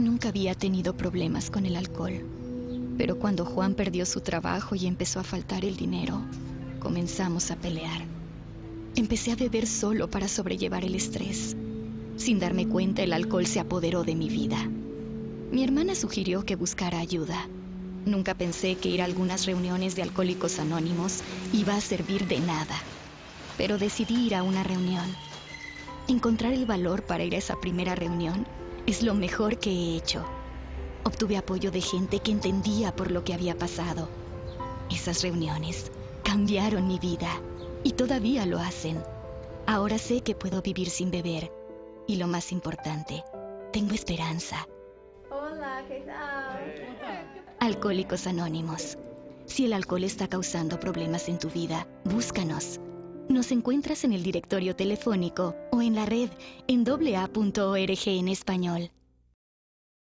Nunca había tenido problemas con el alcohol. Pero cuando Juan perdió su trabajo y empezó a faltar el dinero, comenzamos a pelear. Empecé a beber solo para sobrellevar el estrés. Sin darme cuenta, el alcohol se apoderó de mi vida. Mi hermana sugirió que buscara ayuda. Nunca pensé que ir a algunas reuniones de alcohólicos anónimos iba a servir de nada. Pero decidí ir a una reunión. Encontrar el valor para ir a esa primera reunión es lo mejor que he hecho. Obtuve apoyo de gente que entendía por lo que había pasado. Esas reuniones cambiaron mi vida y todavía lo hacen. Ahora sé que puedo vivir sin beber y lo más importante, tengo esperanza. Hola, ¿qué tal? Alcohólicos Anónimos. Si el alcohol está causando problemas en tu vida, búscanos. Nos encuentras en el directorio telefónico o en la red en AA.org en español.